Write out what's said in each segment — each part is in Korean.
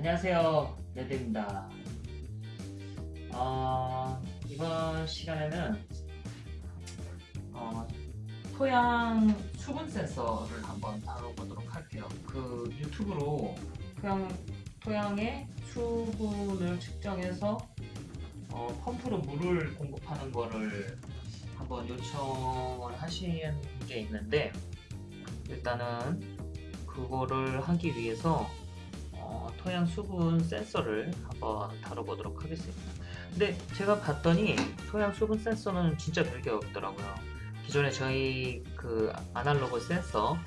안녕하세요. 레드입니다. 어, 이번 시간에는 어, 토양 수분 센서를 한번 다뤄보도록 할게요. 그 유튜브로 토양, 토양의 수분을 측정해서 어, 펌프로 물을 공급하는 거를 한번 요청을 하신 게 있는데 일단은 그거를 하기 위해서 어, 토양 수분 센서를 한번 다뤄보도록 하겠습니다. 근데 제가 봤더니 토양 수분 센서는 진짜 별게 없더라고요. 기존에 저희 그 아날로그 센서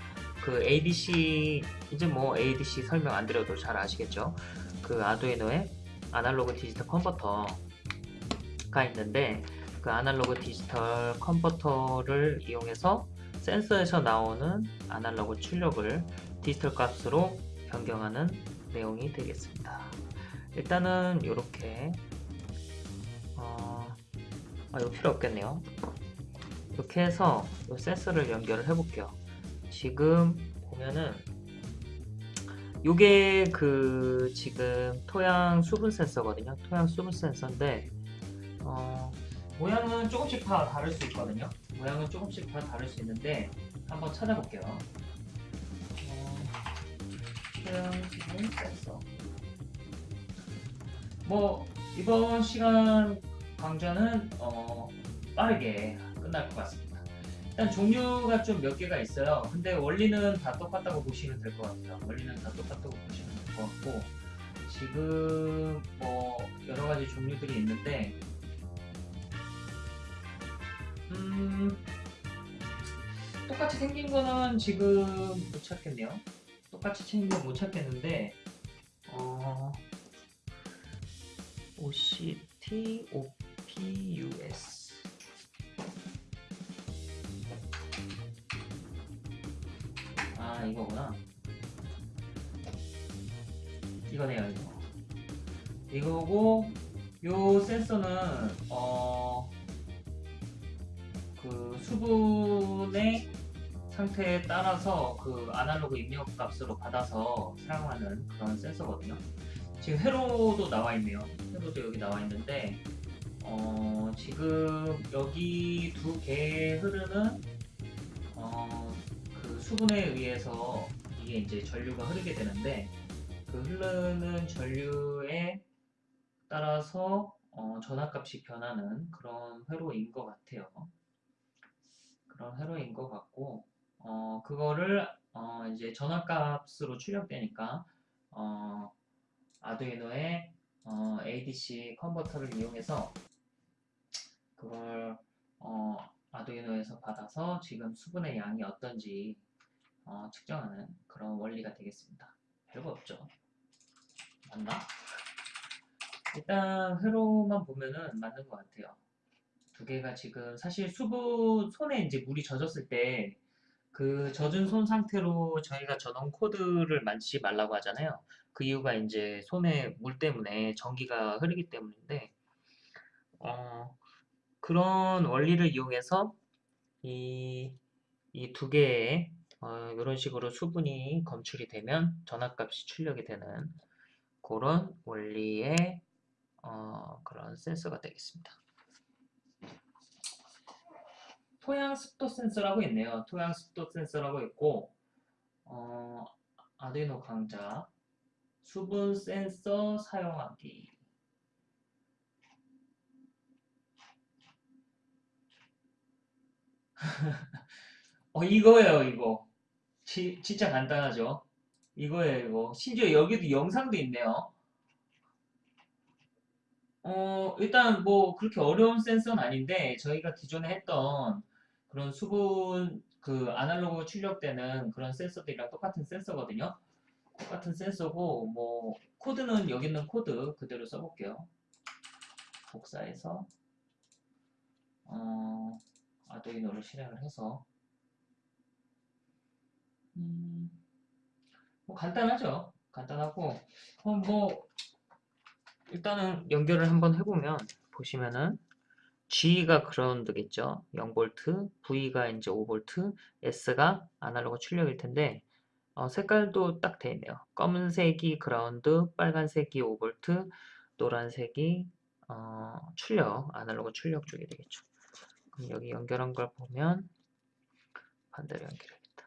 그 ADC 이제 뭐 ADC 설명 안 드려도 잘 아시겠죠? 그 아두이노의 아날로그 디지털 컨버터가 있는데 그 아날로그 디지털 컨버터를 이용해서 센서에서 나오는 아날로그 출력을 디지털 값으로 변경하는 내용이 되겠습니다. 일단은 이렇게 어, 아, 이거 필요 없겠네요. 이렇게 해서 이 센서를 연결을 해볼게요. 지금 보면은 이게 그 지금 토양 수분 센서거든요. 토양 수분 센서인데 어, 모양은 조금씩 다 다를 수 있거든요. 모양은 조금씩 다 다를 수 있는데 한번 찾아볼게요. 수분 센서 뭐 이번 시간 강좌는 어, 빠르게 끝날 것 같습니다. 일단 종류가 좀 몇 개가 있어요. 근데 원리는 다 똑같다고 보시면 될 것 같아요. 원리는 다 똑같다고 보시면 될 것 같고 지금 뭐 여러 가지 종류들이 있는데 음 똑같이 생긴 거는 지금 못 찾겠네요. 똑같이 거못 찾겠는데 어 OCT, OPUS 아 이거구나. 이거네요 이거 이거고 요 센서는 어 그 수분의 상태에 따라서 그 아날로그 입력 값으로 받아서 사용하는 그런 센서거든요. 지금 회로도 나와 있네요. 회로도 여기 나와 있는데 어 지금 여기 두 개의 흐르는 어그 수분에 의해서 이게 이제 전류가 흐르게 되는데 그 흐르는 전류에 따라서 어 전압값이 변하는 그런 회로인 것 같아요. 그런 회로인 것 같고 어 그거를 어 이제 전압값으로 출력되니까 어 아두이노의 어, ADC 컨버터를 이용해서 그걸 어, 아두이노에서 받아서 지금 수분의 양이 어떤지 어, 측정하는 그런 원리가 되겠습니다. 별거 없죠. 맞나? 일단 회로만 보면은 맞는 것 같아요. 두 개가 지금 사실 수분 손에 이제 물이 젖었을 때 그 젖은 손 상태로 저희가 전원 코드를 만지지 말라고 하잖아요. 그 이유가 이제 손에 물 때문에 전기가 흐르기 때문인데 어, 그런 원리를 이용해서 이 이 두 개의 어, 이런 식으로 수분이 검출이 되면 전압값이 출력이 되는 그런 원리의 어, 그런 센서가 되겠습니다. 토양 습도 센서라고 있네요. 토양 습도 센서라고 있고 어, 아두이노 강좌 수분 센서 사용하기. 어 이거예요 이거. 지, 진짜 간단하죠? 이거예요 이거. 심지어 여기도 영상도 있네요. 어 일단 뭐 그렇게 어려운 센서는 아닌데 저희가 기존에 했던 그런 수분 그 아날로그 출력되는 그런 센서들이랑 똑같은 센서거든요 똑같은 센서고 뭐 코드는 여기 있는 코드 그대로 써볼게요. 복사해서 어, 아두이노를 실행을 해서 음, 뭐 간단하죠. 간단하고 어, 뭐 일단은 연결을 한번 해보면 보시면은 G가 ground겠죠. 0V, V가 이제 5V, S가 아날로그 출력일 텐데 어, 색깔도 딱 돼 있네요. 검은색이 그라운드, 빨간색이 5V, 노란색이 어, 출력, 아날로그 출력 쪽이 되겠죠. 그럼 여기 연결한 걸 보면 반대로 연결해야겠다.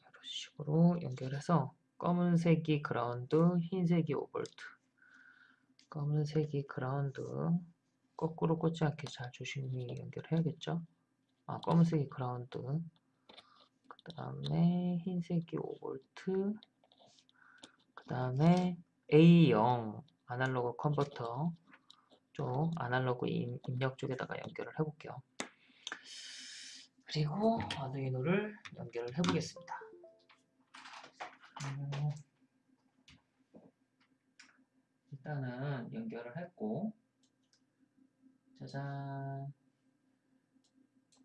이런 식으로 연결해서 검은색이 그라운드, 흰색이 5V 검은색이 그라운드 거꾸로 꽂지 않게 잘 조심히 연결해야겠죠. 아, 검은색이 그라운드 그 다음에 흰색이 5V 그 다음에 A0 아날로그 컨버터 쪽 아날로그 임, 입력 쪽에다가 연결을 해볼게요. 그리고 아두이노를 연결을 해보겠습니다. 음, 일단은 연결을 했고 짜잔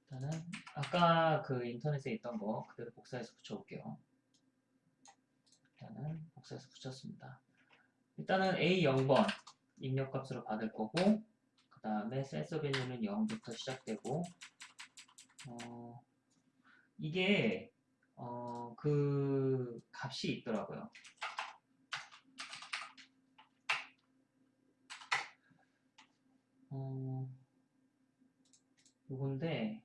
일단은 아까 그 인터넷에 있던 거 그대로 복사해서 붙여볼게요. 일단은 복사해서 붙였습니다. 일단은 A0번 입력값으로 받을 거고 그 다음에 센서 밸류는 0부터 시작되고 어, 이게 어, 그 값이 있더라고요. 요건데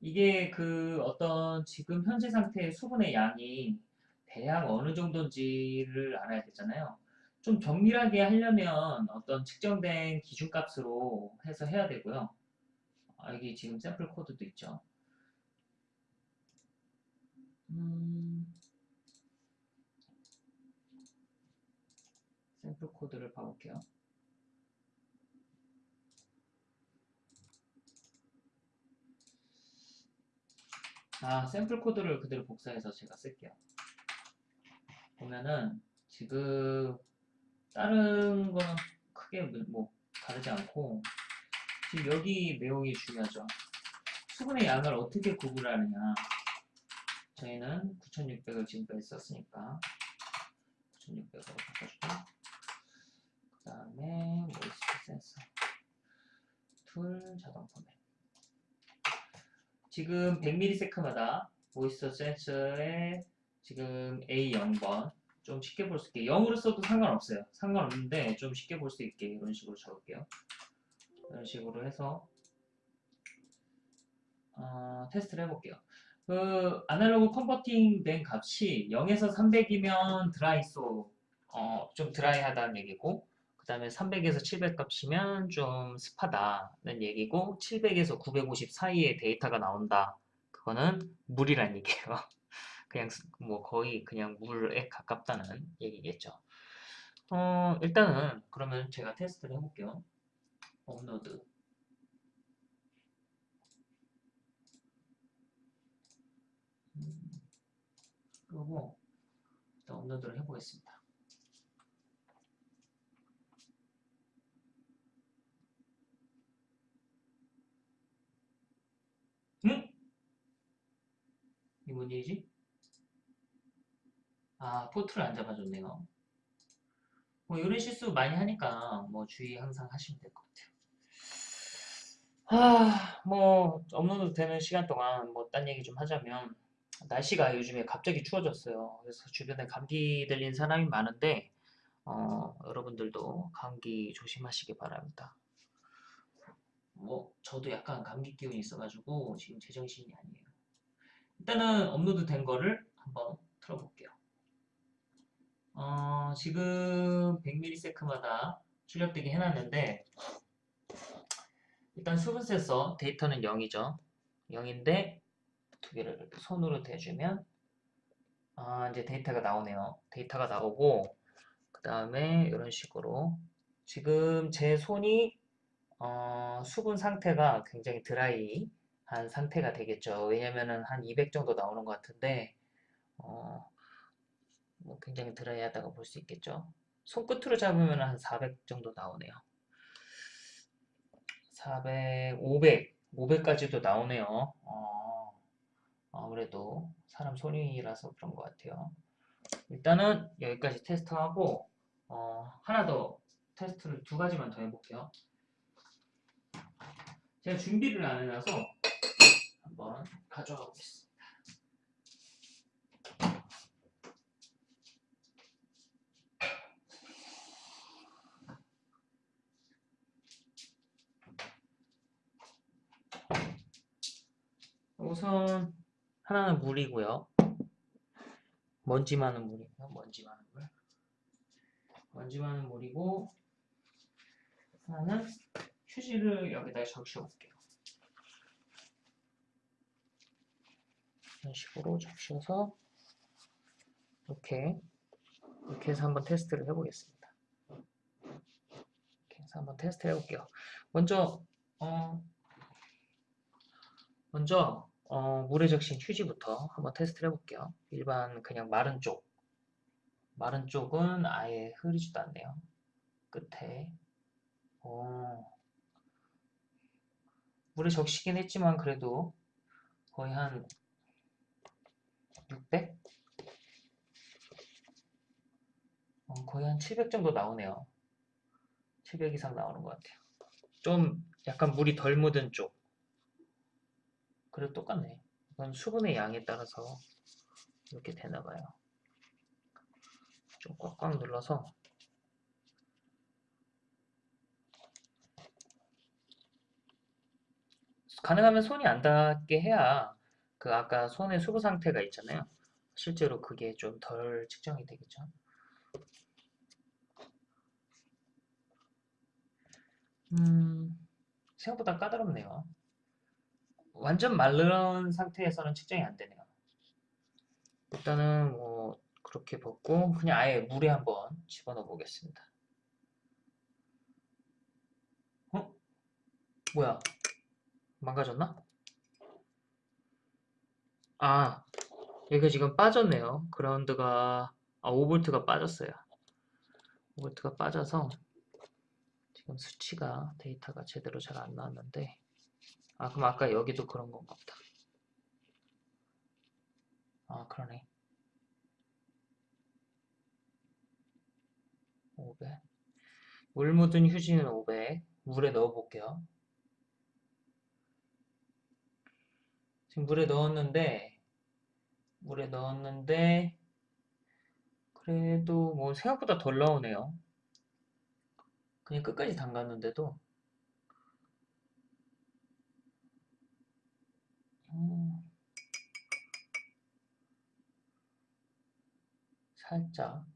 이게 그 어떤 지금 현재 상태의 수분의 양이 대략 어느 정도인지를 알아야 되잖아요. 좀 정밀하게 하려면 어떤 측정된 기준값으로 해서 해야 되고요. 아, 여기 지금 샘플 코드도 있죠. 음, 샘플 코드를 봐볼게요. 아, 샘플 코드를 그대로 복사해서 제가 쓸게요. 보면은 지금 다른 거는 크게 뭐 다르지 않고 지금 여기 내용이 중요하죠. 수분의 양을 어떻게 구분하느냐. 저희는 9600을 지금까지 썼으니까 9600으로 바꿔주고 그 다음에 moisture 센서 툴 자동 포맷 지금 100ms마다 moisture 센서의 지금 A0번 좀 쉽게 볼 수 있게 0으로 써도 상관없어요. 상관없는데 좀 쉽게 볼 수 있게 이런 식으로 적을게요. 이런 식으로 해서 어, 테스트를 해볼게요. 그 아날로그 컨버팅 된 값이 0에서 300이면 드라이소 어, 좀 드라이하다는 얘기고 그 다음에 300에서 700 값이면 좀 습하다는 얘기고 700에서 950 사이에 데이터가 나온다. 그거는 물이란 얘기예요. 그냥 뭐 거의 그냥 물에 가깝다는 얘기겠죠. 어, 일단은 그러면 제가 테스트를 해볼게요. 업로드 음, 그리고 업로드를 해보겠습니다. 응? 이뭔 일이지? 아, 포트를 안 잡아줬네요. 뭐 이런 실수 많이 하니까 뭐 주의 항상 하시면 될 것 같아요. 아, 뭐 업로드 되는 시간 동안 뭐 딴 얘기 좀 하자면 날씨가 요즘에 갑자기 추워졌어요. 그래서 주변에 감기 들린 사람이 많은데 어, 여러분들도 감기 조심하시기 바랍니다. 뭐 저도 약간 감기 기운이 있어가지고 지금 제정신이 아니에요. 일단은 업로드 된 거를 한번 틀어볼게요. 어, 지금 100ms마다 출력되게 해놨는데 일단 수분 센서 데이터는 0이죠. 0인데 두 개를 손으로 대주면 아, 이제 데이터가 나오네요. 데이터가 나오고 그 다음에 이런 식으로 지금 제 손이 어, 수분 상태가 굉장히 드라이 한 상태가 되겠죠. 왜냐면은 한 200 정도 나오는 것 같은데 어, 뭐 굉장히 드라이하다고 볼 수 있겠죠. 손끝으로 잡으면 한 400 정도 나오네요. 400, 500, 500까지도 나오네요. 어, 아무래도 사람 손이라서 그런 것 같아요. 일단은 여기까지 테스트하고 어, 하나 더 테스트를 두 가지만 더 해볼게요. 제가 준비를 안 해놔서 한번 가져가 보겠습니다. 우선 하나는 물이고요. 먼지 많은 물이고요. 먼지 많은 물. 먼지 많은 물이고 하나는 휴지를 여기다 적셔 볼게요. 이런 식으로 적셔서 이렇게 이렇게 해서 한번 테스트를 해보겠습니다. 이렇게 해서 한번 테스트 해볼게요. 먼저 어 먼저 어, 물에 적신 휴지부터 한번 테스트를 해볼게요. 일반 그냥 마른 쪽 마른 쪽은 아예 흐리지도 않네요. 끝에 어, 물에 적시긴 했지만 그래도 거의 한 600? 어, 거의 한 700 정도 나오네요. 700 이상 나오는 것 같아요. 좀 약간 물이 덜 묻은 쪽. 그래도 똑같네. 이건 수분의 양에 따라서 이렇게 되나봐요. 좀 꽉꽉 눌러서 가능하면 손이 안 닿게 해야 그 아까 손의 수분 상태가 있잖아요. 실제로 그게 좀 덜 측정이 되겠죠. 음, 생각보다 까다롭네요. 완전 마른 상태에서는 측정이 안 되네요. 일단은 뭐 그렇게 벗고 그냥 아예 물에 한번 집어넣어 보겠습니다. 어? 뭐야? 망가졌나? 아, 여기가 지금 빠졌네요. 그라운드가 아, 5V가 빠졌어요. 5V가 빠져서 지금 수치가 데이터가 제대로 잘 안 나왔는데 아 그럼 아까 여기도 그런 건가 보다. 아 그러네. 500. 물 묻은 휴지는 500. 물에 넣어 볼게요. 지금 물에 넣었는데 물에 넣었는데 그래도 뭐 생각보다 덜 나오네요. 그냥 끝까지 담갔는데도 음, 살짝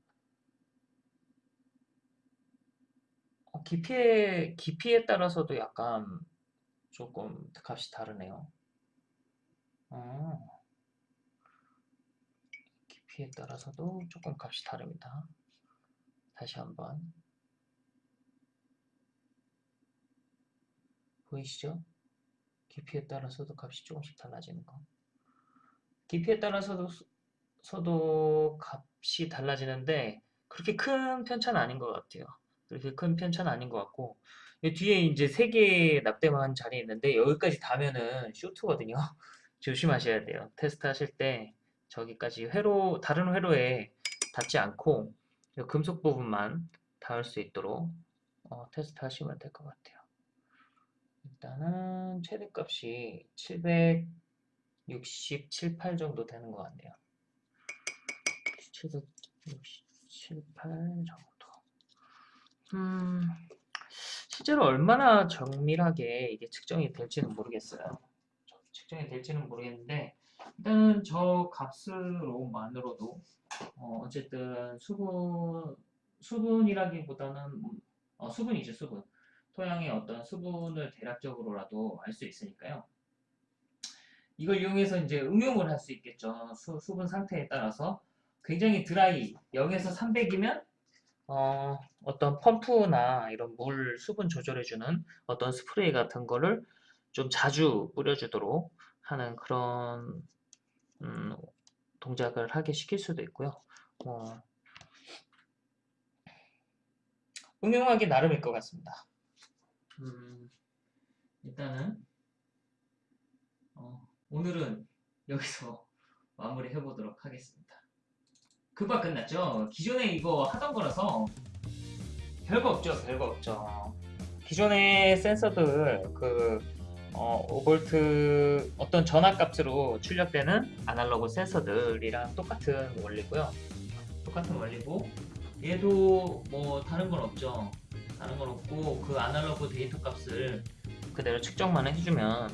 어, 깊이에 깊이에 따라서도 약간 조금 값이 다르네요. 어, 깊이에 따라서도 조금 값이 다릅니다. 다시 한번 보이시죠? 깊이에 따라서도 값이 조금씩 달라지는 거. 깊이에 따라서도 서도 값이 달라지는데 그렇게 큰 편차는 아닌 것 같아요. 그렇게 큰 편차는 아닌 것 같고 이 뒤에 이제 세 개의 납땜한 자리 있는데 여기까지 닿으면은 쇼트거든요. 조심하셔야 돼요. 테스트 하실 때 저기까지 회로 다른 회로에 닿지 않고 이 금속 부분만 닿을 수 있도록 어, 테스트 하시면 될 것 같아요. 일단은 최대값이 767, 8 정도 되는 것 같네요. 767, 8 정도. 음, 실제로 얼마나 정밀하게 이게 측정이 될지는 모르겠어요. 측정이 될지는 모르겠는데 일단은 저 값으로만으로도 어, 어쨌든 수분 수분이라기보다는 어, 수분이죠 수분 토양의 어떤 수분을 대략적으로라도 알 수 있으니까요. 이걸 이용해서 이제 응용을 할 수 있겠죠. 수, 수분 상태에 따라서 굉장히 드라이 0에서 300이면 어, 어떤 펌프나 이런 물 수분 조절해주는 어떤 스프레이 같은 거를 좀 자주 뿌려주도록 하는 그런 음, 동작을 하게 시킬 수도 있고요. 어, 응용하기 나름일 것 같습니다. 음, 일단은 어, 오늘은 여기서 마무리 해보도록 하겠습니다. 금방 끝났죠? 기존에 이거 하던 거라서 별거 없죠, 별거 없죠. 기존의 센서들 그 어, 5V 어떤 전압 값으로 출력되는 아날로그 센서들이랑 똑같은 원리고요. 똑같은 원리고 얘도 뭐 다른 건 없죠. 다른 건 없고 그 아날로그 데이터 값을 그대로 측정만 해주면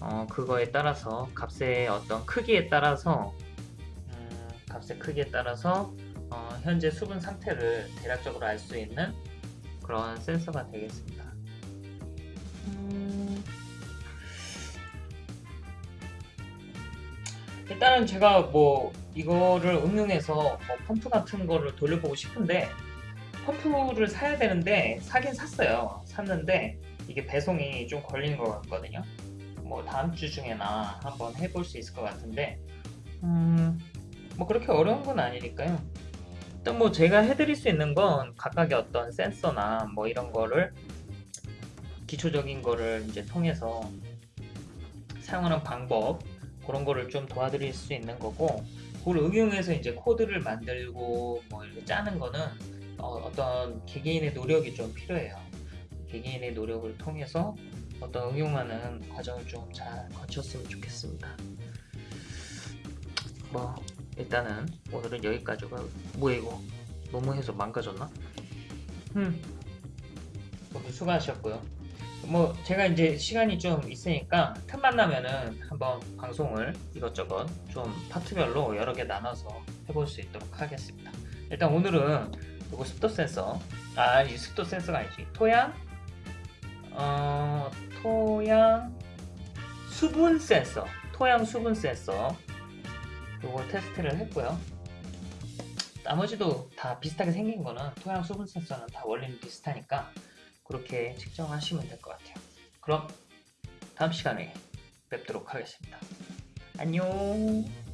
어, 그거에 따라서 값의 어떤 크기에 따라서 음, 값의 크기에 따라서 어, 현재 수분 상태를 대략적으로 알 수 있는 그런 센서가 되겠습니다. 음, 일단은 제가 뭐 이거를 응용해서 뭐 펌프 같은 거를 돌려보고 싶은데 펌프를 사야 되는데 사긴 샀어요. 샀는데 이게 배송이 좀 걸리는 것 같거든요. 뭐 다음 주 중에나 한번 해볼 수 있을 것 같은데 음, 뭐 그렇게 어려운 건 아니니까요. 일단 뭐 제가 해드릴 수 있는 건 각각의 어떤 센서나 뭐 이런 거를 기초적인 거를 이제 통해서 사용하는 방법 그런 거를 좀 도와드릴 수 있는 거고 그걸 응용해서 이제 코드를 만들고 뭐 이렇게 짜는 거는 어, 떤 개개인의 노력이 좀 필요해요. 개개인의 노력을 통해서 어떤 응용하는 과정을 좀 잘 거쳤으면 좋겠습니다. 뭐 일단은 오늘은 여기까지가 뭐야 이거 너무 해서 망가졌나? 음 모두 수고하셨고요. 뭐 제가 이제 시간이 좀 있으니까 틈만 나면은 한번 방송을 이것저것 좀 파트별로 여러 개 나눠서 해볼 수 있도록 하겠습니다. 일단 오늘은 이거 습도 센서? 아 이 습도 센서가 아니지. 토양? 어 토양 수분 센서. 토양 수분 센서. 요거 테스트를 했고요. 나머지도 다 비슷하게 생긴 거는 토양 수분 센서는 다 원리는 비슷하니까 그렇게 측정하시면 될 것 같아요. 그럼 다음 시간에 뵙도록 하겠습니다. 안녕.